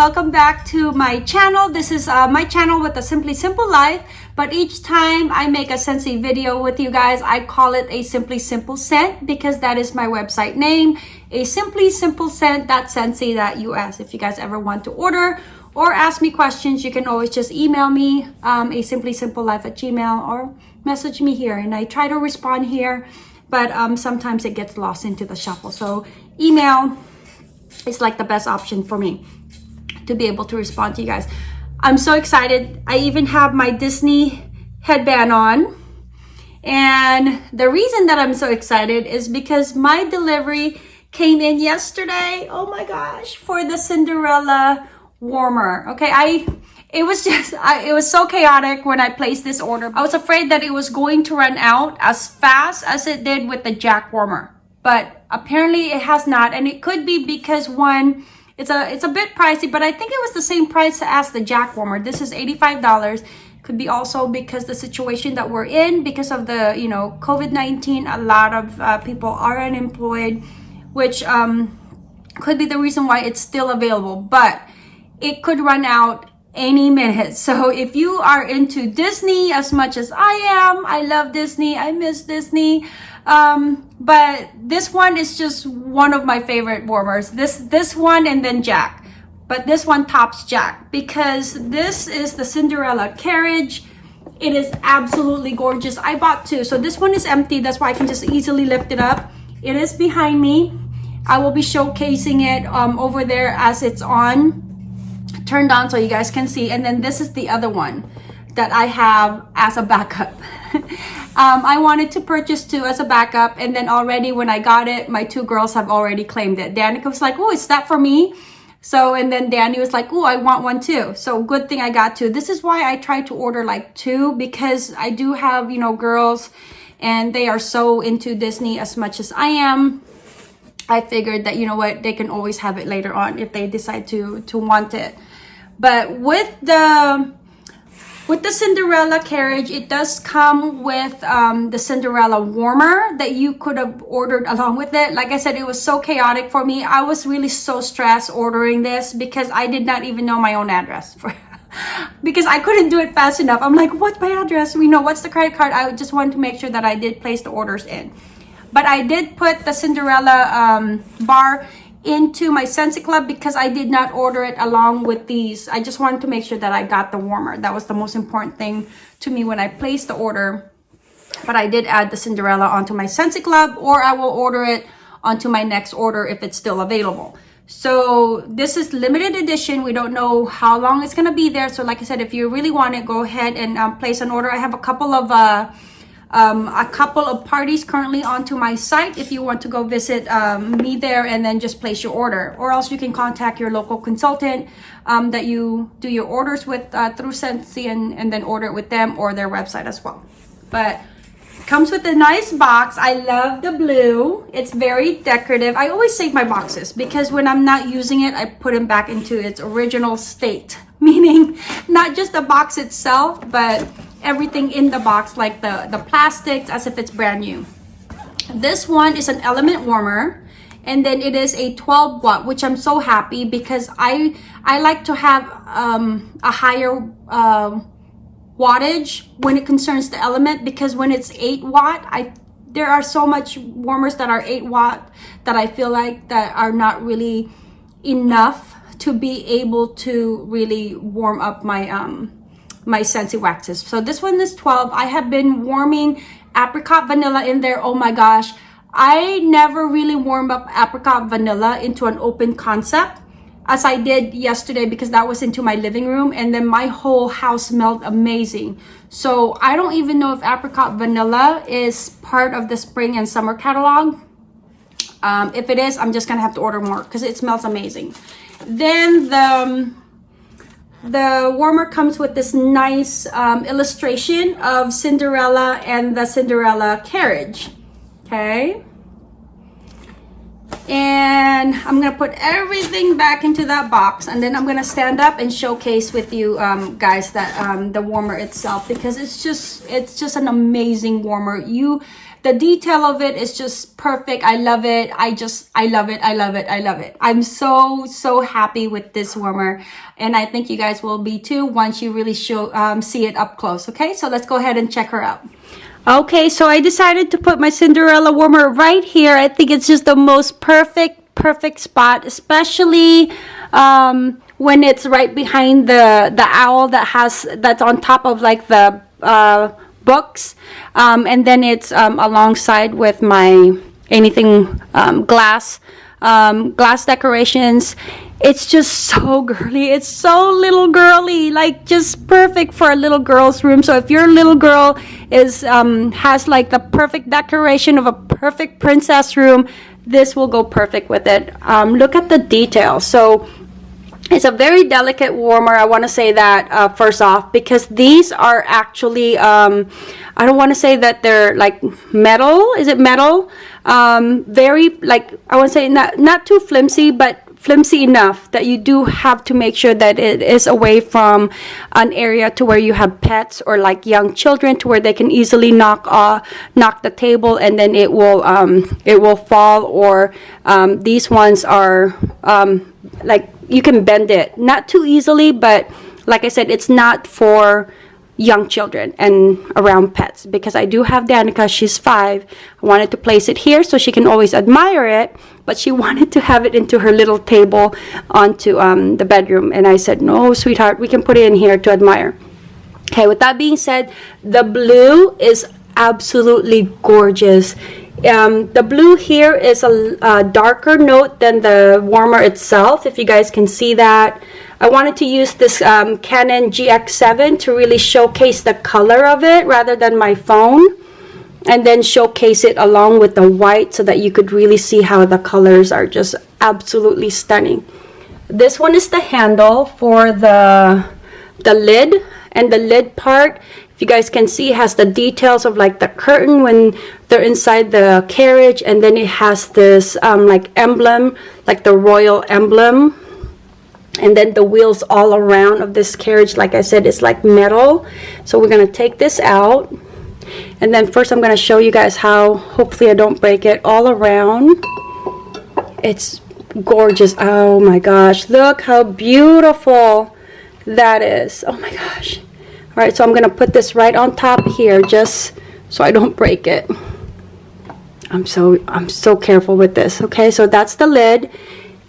welcome back to my channel. This is uh, my channel with a simply simple life but each time i make a scentsy video with you guys i call it a simply simple scent because that is my website name a simply simple scent that us if you guys ever want to order or ask me questions you can always just email me um, a simply simple life at gmail or message me here and i try to respond here but um, sometimes it gets lost into the shuffle. So email is like the best option for me to be able to respond to you guys. I'm so excited. I even have my Disney headband on. And the reason that I'm so excited is because my delivery came in yesterday. Oh my gosh, for the Cinderella warmer. Okay, I it was just I, it was so chaotic when I placed this order. I was afraid that it was going to run out as fast as it did with the Jack warmer. But apparently it has not and it could be because one it's a it's a bit pricey, but I think it was the same price as the Jack Warmer. This is $85. Could be also because the situation that we're in, because of the, you know, COVID-19, a lot of uh, people are unemployed, which um, could be the reason why it's still available. But it could run out any minute. So if you are into Disney as much as I am, I love Disney, I miss Disney. Um, but this one is just one of my favorite warmers. This, this one and then Jack. But this one tops Jack because this is the Cinderella carriage. It is absolutely gorgeous. I bought two. So this one is empty. That's why I can just easily lift it up. It is behind me. I will be showcasing it um, over there as it's on turned on so you guys can see. And then this is the other one that I have as a backup. Um, I wanted to purchase two as a backup and then already when I got it my two girls have already claimed it. Danica was like oh is that for me? So and then Danny was like oh I want one too. So good thing I got two. This is why I try to order like two because I do have you know girls and they are so into Disney as much as I am. I figured that you know what they can always have it later on if they decide to to want it but with the with the Cinderella carriage, it does come with um, the Cinderella warmer that you could have ordered along with it. Like I said, it was so chaotic for me. I was really so stressed ordering this because I did not even know my own address. because I couldn't do it fast enough. I'm like, what's my address? We know what's the credit card. I just wanted to make sure that I did place the orders in. But I did put the Cinderella um, bar into my Scentsy Club because I did not order it along with these. I just wanted to make sure that I got the warmer. That was the most important thing to me when I placed the order. But I did add the Cinderella onto my Scentsy Club or I will order it onto my next order if it's still available. So this is limited edition. We don't know how long it's going to be there. So like I said, if you really want it, go ahead and um, place an order. I have a couple of... Uh, um, a couple of parties currently onto my site if you want to go visit um, me there and then just place your order. Or else you can contact your local consultant um, that you do your orders with uh, through Scentsy and, and then order it with them or their website as well. But comes with a nice box. I love the blue. It's very decorative. I always save my boxes because when i'm not using it i put them back into its original state. Meaning not just the box itself but everything in the box like the the plastics as if it's brand new. This one is an element warmer and then it is a 12 watt which i'm so happy because i i like to have um, a higher uh, wattage when it concerns the element because when it's 8 watt i there are so much warmers that are 8 watt that i feel like that are not really enough to be able to really warm up my um my Scentsy waxes. So this one is 12. I have been warming apricot vanilla in there. Oh my gosh. I never really warmed up apricot vanilla into an open concept as I did yesterday because that was into my living room and then my whole house smelled amazing. So I don't even know if apricot vanilla is part of the spring and summer catalog. Um, if it is, I'm just gonna have to order more because it smells amazing. Then the um, the warmer comes with this nice um, illustration of Cinderella and the Cinderella carriage. Okay. And I'm going to put everything back into that box. And then I'm going to stand up and showcase with you um, guys that um, the warmer itself. Because it's just, it's just an amazing warmer. You the detail of it is just perfect. I love it. I just i love it. I love it. I love it. I'm so so happy with this warmer. And i think you guys will be too once you really show um, see it up close. Okay? So let's go ahead and check her out. Okay so i decided to put my cinderella warmer right here. I think it's just the most perfect perfect spot especially um, when it's right behind the the owl that has that's on top of like the uh, books um, and then it's um, alongside with my anything um, glass um, glass decorations. It's just so girly. It's so little girly like just perfect for a little girl's room. So if your little girl is um, has like the perfect decoration of a perfect princess room this will go perfect with it. Um, look at the detail so it's a very delicate warmer i want to say that uh, first off because these are actually um, i don't want to say that they're like metal is it metal? Um, very like i want to say not not too flimsy but flimsy enough that you do have to make sure that it is away from an area to where you have pets or like young children to where they can easily knock uh, knock the table and then it will um, it will fall or um, these ones are um, like you can bend it. Not too easily but like I said it's not for young children and around pets. Because I do have Danica she's five. I wanted to place it here so she can always admire it but she wanted to have it into her little table onto um, the bedroom. And I said no sweetheart we can put it in here to admire. Okay with that being said the blue is absolutely gorgeous um, the blue here is a, a, darker note than the warmer itself, if you guys can see that. I wanted to use this um, Canon GX7 to really showcase the color of it rather than my phone. And then showcase it along with the white so that you could really see how the colors are just absolutely stunning. This one is the handle for the, the lid. And the lid part if you guys can see has the details of like the curtain when they're inside the carriage and then it has this um, like emblem like the royal emblem. And then the wheels all around of this carriage like I said it's like metal. So we're gonna take this out. And then first I'm gonna show you guys how hopefully I don't break it all around. It's gorgeous. Oh my gosh. Look how beautiful that is. Oh my gosh. All right so I'm gonna put this right on top here just so I don't break it I'm so I'm so careful with this okay? So that's the lid.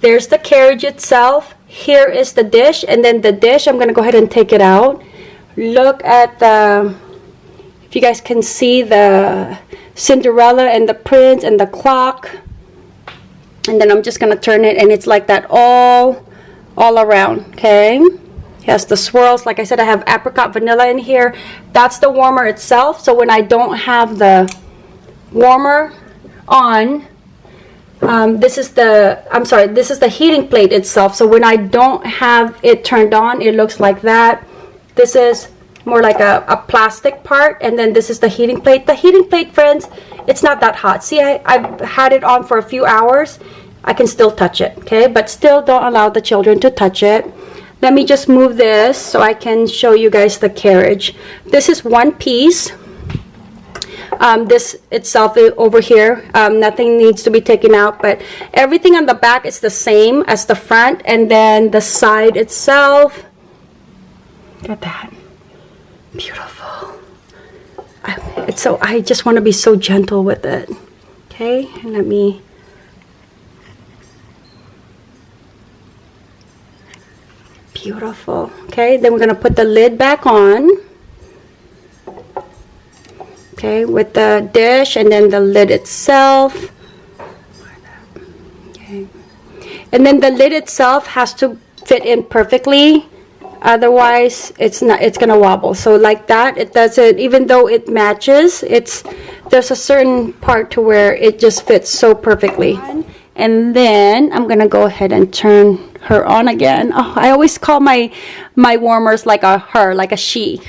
There's the carriage itself. Here is the dish and then the dish I'm gonna go ahead and take it out. Look at the if you guys can see the Cinderella and the prince and the clock. And then I'm just gonna turn it and it's like that all all around okay? Has the swirls like I said I have apricot vanilla in here. That's the warmer itself so when I don't have the warmer on um, this is the I'm sorry this is the heating plate itself. So when I don't have it turned on it looks like that. This is more like a, a plastic part and then this is the heating plate. The heating plate friends it's not that hot. See I, I've had it on for a few hours. I can still touch it okay? But still don't allow the children to touch it. Let me just move this so I can show you guys the carriage. This is one piece um, this itself over here um, nothing needs to be taken out but everything on the back is the same as the front and then the side itself look at that beautiful I, it's so I just want to be so gentle with it okay and let me Beautiful. Okay, then we're to put the lid back on. Okay, with the dish and then the lid itself. Okay. And then the lid itself has to fit in perfectly. Otherwise, it's not it's to wobble. So like that, it doesn't even though it matches, it's there's a certain part to where it just fits so perfectly. And then I'm to go ahead and turn her on again. Oh, I always call my my warmers like a her, like a she.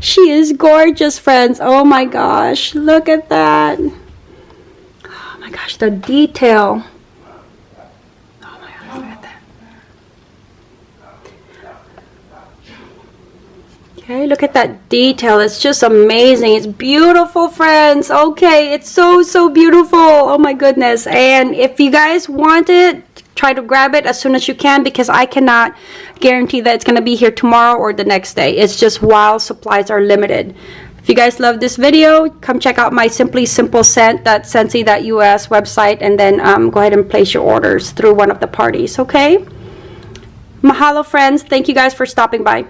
She is gorgeous, friends. Oh my gosh, look at that. Oh my gosh, the detail. Okay, look at that detail. It's just amazing. It's beautiful, friends. Okay, it's so, so beautiful. Oh my goodness. And if you guys want it, try to grab it as soon as you can because I cannot guarantee that it's going to be here tomorrow or the next day. It's just while supplies are limited. If you guys love this video, come check out my Simply Simple Scent, that Scentsy.us website, and then um, go ahead and place your orders through one of the parties, okay? Mahalo, friends. Thank you guys for stopping by.